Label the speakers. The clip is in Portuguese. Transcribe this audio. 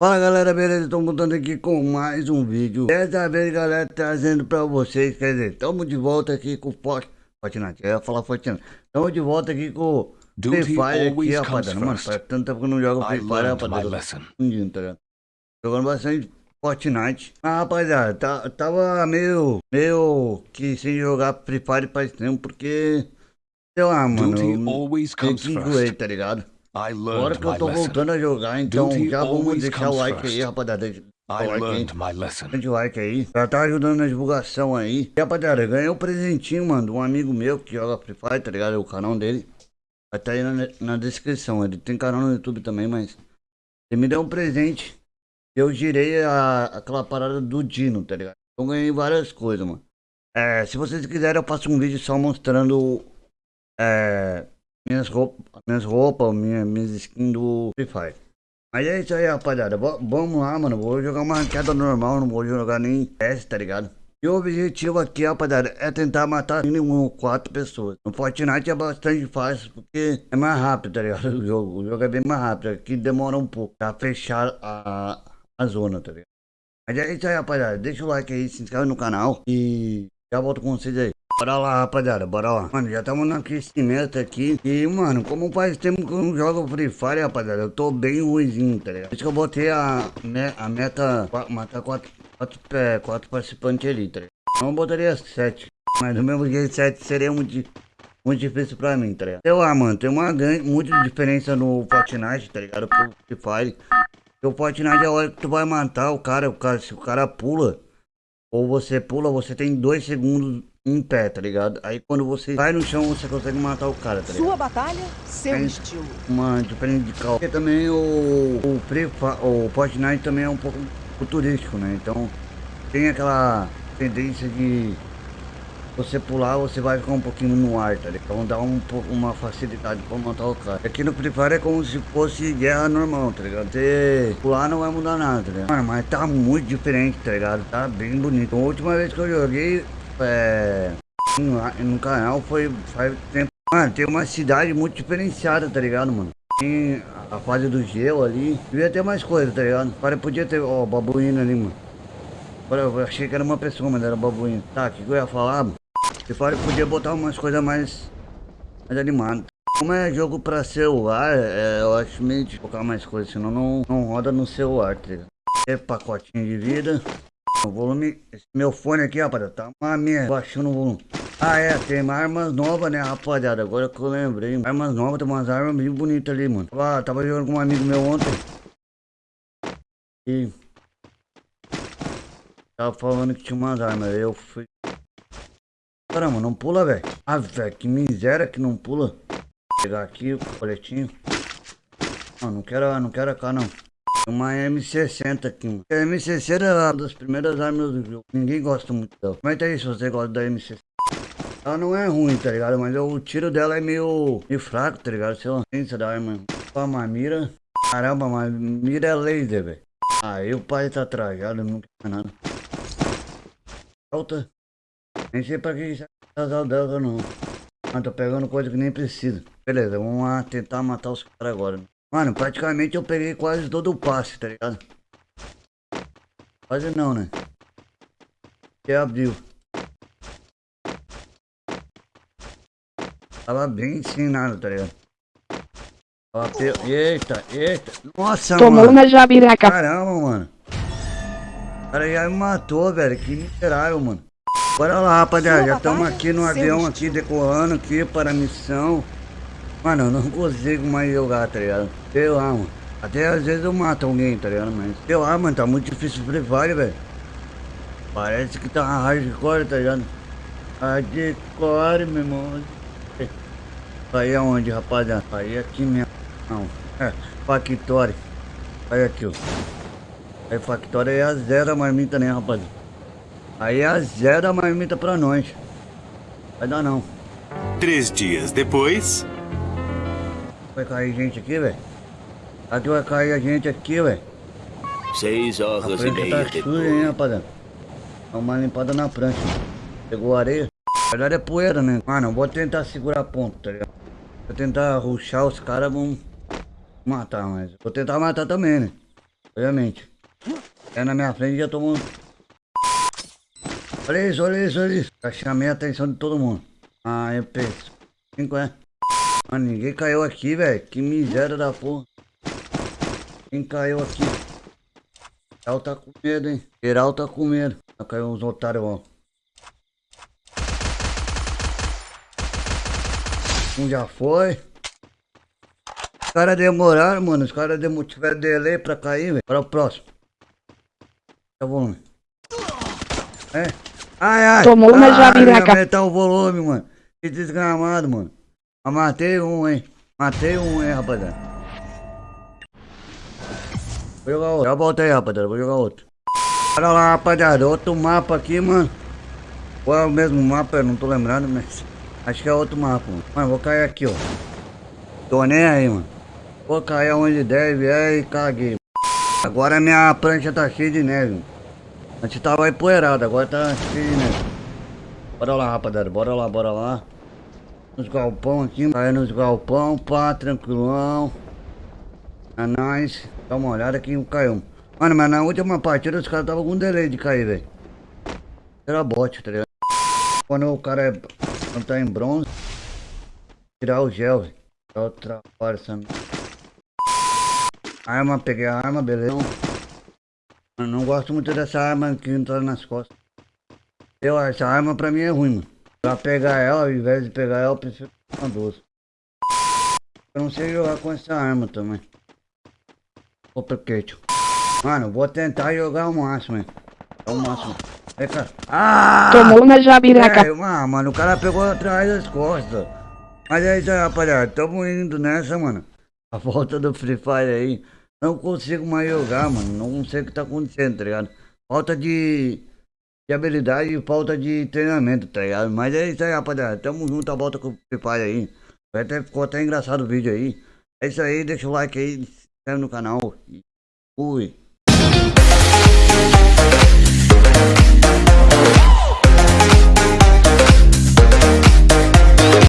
Speaker 1: Fala galera, beleza? Estou voltando aqui com mais um vídeo. Dessa vez galera, trazendo pra vocês Quer dizer, estamos de volta aqui com o Fortnite Eu ia falar Fortnite Estamos de volta aqui com o Free Fire aqui, rapaziada. Mano, faz tanto tempo que eu não jogo Free Fire, rapaziada. tá ligado? Jogando bastante Fortnite. Mas rapaziada, tá, tava meio Meio que sem jogar Free Fire faz tempo Porque Sei lá, mano Eu meio que enjoei, tá ligado? Agora que eu tô voltando a jogar, então já vamos deixar o like aí, rapaziada. Like o like aí. Já tá ajudando na divulgação aí. E, rapaziada, ganhei um presentinho, mano, de um amigo meu que joga Free Fire, tá ligado? O canal dele. Vai tá aí na, na descrição. Ele tem canal no YouTube também, mas... Ele me deu um presente. Eu girei a, aquela parada do Dino, tá ligado? Eu ganhei várias coisas, mano. É, se vocês quiserem, eu faço um vídeo só mostrando... É minhas roupas, minhas roupas, minha, minhas skins do Free Fire. Mas é isso aí, rapaziada. vamos lá, mano. Vou jogar uma queda normal, não vou jogar nem teste, tá ligado? E o objetivo aqui, rapaziada, é tentar matar mínimo quatro pessoas. No Fortnite é bastante fácil, porque é mais rápido, tá ligado? O jogo, o jogo é bem mais rápido. Aqui demora um pouco pra fechar a, a zona, tá ligado? Mas é isso aí, rapaziada. Deixa o like aí, se inscreve no canal e já volto com vocês aí. Bora lá, rapaziada, bora lá. Mano, já estamos no aquecimento aqui. E, mano, como faz tempo que eu não jogo Free Fire, rapaziada, eu tô bem ruimzinho, tá ligado? Por isso que eu botei a, a meta, matar quatro, quatro, é, quatro participantes ali, tá ligado? Não botaria sete. Mas do mesmo jeito, sete seria muito, muito difícil pra mim, tá ligado? Sei lá, mano, tem uma grande, muita diferença no Fortnite, tá ligado? Pro Free Fire. O Fortnite é a hora que tu vai matar o cara, o cara, se o cara pula, ou você pula, você tem dois segundos em pé, tá ligado? Aí quando você cai no chão, você consegue matar o cara, tá ligado?
Speaker 2: Sua batalha, seu estilo.
Speaker 1: Uma diferença de calma. Porque também o, o, o Fortnite também é um pouco futurístico, né? Então tem aquela tendência de você pular, você vai ficar um pouquinho no ar, tá ligado? Então dá um, uma facilidade pra matar o cara. Aqui no Free Fire é como se fosse guerra normal, tá ligado? Você pular não vai mudar nada, tá ligado? Mano, mas tá muito diferente, tá ligado? Tá bem bonito. A última vez que eu joguei, é, no canal foi faz tempo. Mano, tem uma cidade muito diferenciada, tá ligado, mano? Tem a fase do gelo ali. Devia ter mais coisa, tá ligado? Cara, podia ter, ó, babuíno ali, mano. Eu achei que era uma pessoa, mas era babuíno. Tá, o que eu ia falar? Se fora podia botar umas coisas mais, mais animadas. Como é jogo pra celular, é, eu acho meio de colocar mais coisas, senão não, não roda no celular, tá ligado? É pacotinho de vida. O volume, meu fone aqui, rapaziada, tá uma merda, baixando o volume. Ah, é, tem armas novas, né, rapaziada, agora que eu lembrei. Armas novas, tem umas armas bem bonitas ali, mano. Tava, tava jogando com um amigo meu ontem. E... Tava falando que tinha umas armas, eu fui... Caramba, não pula, velho. Ah, velho, que miséria que não pula. Vou pegar aqui o coletinho. Não, não quero, não quero cá, não. Uma M60 aqui. A M60 é uma das primeiras armas do jogo. Ninguém gosta muito dela. Comenta aí se você gosta da M60. Ela não é ruim, tá ligado? Mas o tiro dela é meio, meio fraco, tá ligado? Sei lá, ciência da arma. Uma mira. Caramba, mas mira é laser, velho. Aí o pai tá trajado, não quer nada. Alta. Nem sei pra que casal dela não. Mas tô pegando coisa que nem precisa. Beleza, vamos lá tentar matar os caras agora. Mano, praticamente eu peguei quase todo o passe, tá ligado? Quase não, né? Que abriu. Tava bem ensinado, tá ligado? Tava pe... Eita, eita. Nossa,
Speaker 2: Tomou
Speaker 1: mano.
Speaker 2: uma jabiraca.
Speaker 1: Caramba, mano. O cara já me matou, velho. Que miserável, mano. Bora lá, rapaziada. Já estamos aqui no avião, aqui, decolando aqui para a missão. Mano, eu não consigo mais jogar, tá ligado? Sei lá, mano. Até às vezes eu mato alguém, tá ligado? Mas sei lá, mano, tá muito difícil Free Fire, velho. Parece que tá hardcore, tá ligado? Hardcore, meu irmão. Aí aonde, rapaziada? Aí aqui mesmo. Não. É, Factory. Aí aqui, ó. Aí Factory é a zero a marmita, né, rapaziada? Aí é a zero a marmita pra nós. Vai dar não.
Speaker 3: Três dias depois...
Speaker 1: Vai cair gente aqui, velho. Aqui vai cair a gente aqui, velho.
Speaker 3: Seis horas e meia
Speaker 1: tá suja, hein, rapaziada. Dá uma limpada na prancha. Pegou areia. Na verdade é poeira, né? Mano, eu vou tentar segurar a ponta, tá ligado? Vou tentar ruxar os caras, vão matar, mas... Vou tentar matar também, né? Obviamente. É na minha frente já tomou. Olha isso, olha isso, olha isso. Já chamei a atenção de todo mundo. Ah, eu penso. Cinco é. Mano, ninguém caiu aqui, velho. Que miséria da porra. Quem caiu aqui? Geral tá com medo, hein? Geral tá com medo. Já caiu uns otários, ó. Um já foi. Os caras demoraram, mano. Os caras demo... tiveram delay pra cair, velho. Para o próximo. Tá volume. É. Ai, ai.
Speaker 2: Tomou uma
Speaker 1: ai,
Speaker 2: jabiraca.
Speaker 1: ia aumentar o volume, mano. Que desgramado, mano. Eu matei um, hein. Matei um, hein, rapaziada. Vou jogar outro. Já voltei, rapaziada. Vou jogar outro. Olha lá, rapaziada. Outro mapa aqui, mano. Ou é o mesmo mapa? Eu não tô lembrando, mas... Acho que é outro mapa, mano. Mano, vou cair aqui, ó. Tô nem aí, mano. Vou cair onde deve, é e caguei. Agora minha prancha tá cheia de neve. mano. Antes tava empoeirada, agora tá cheia de neve. Bora lá, rapaziada. Bora lá, bora lá. Nos galpão aqui. Cair nos galpão, pá, tranquilão. É nóis. Dá uma olhada que caiu. Mano, mas na última partida os caras tava com delay de cair, velho. Era bot, tá ligado? Quando o cara é, quando tá em bronze, tirar o gel, velho. Outra força. Arma, peguei a arma, beleza. Não gosto muito dessa arma que entra nas costas. Eu, essa arma pra mim é ruim, mano. Pra pegar ela, ao invés de pegar ela, eu prefiro uma doce. Eu não sei jogar com essa arma também. Opa, Kate. Mano, vou tentar jogar o máximo, hein. É o máximo. Vem cá. Ah!
Speaker 2: Tomou uma jabiraca.
Speaker 1: É, ah, mano, o cara pegou atrás das costas. Mas é isso aí, rapaziada. Tamo indo nessa, mano. A volta do Free Fire aí. Não consigo mais jogar, mano. Não sei o que tá acontecendo, tá ligado? Falta de, de habilidade e falta de treinamento, tá ligado? Mas é isso aí, rapaziada. Tamo junto, a volta com o Fire aí. Até, ficou até engraçado o vídeo aí. É isso aí, deixa o like aí, se inscreve no canal. E fui.